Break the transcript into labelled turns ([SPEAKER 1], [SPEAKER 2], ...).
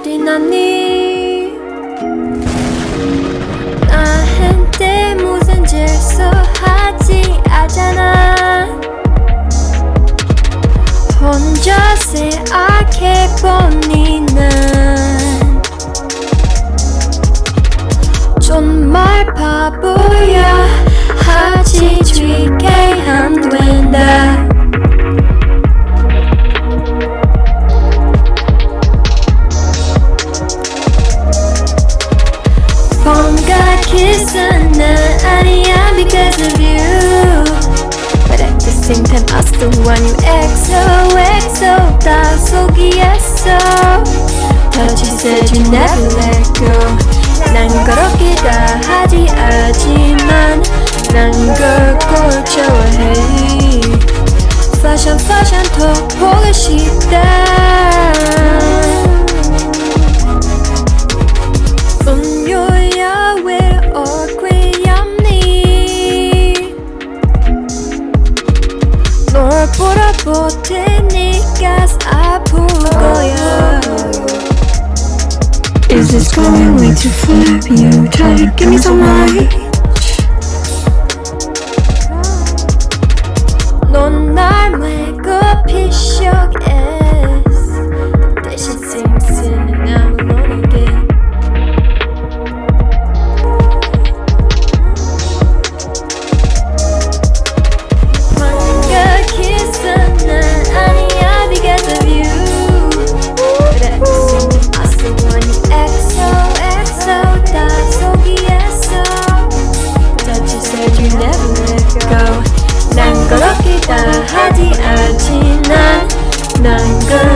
[SPEAKER 1] 아디나니? 나한테 무슨 질서하지 않잖아 But you said you never let go 난 그렇게 다 하지 않지만 난 그걸 좋아해 Fashion fashion 더 보고 싶다 음료야 왜 어귀없니 널 보다 테니까
[SPEAKER 2] going way too far? You try to give me some light.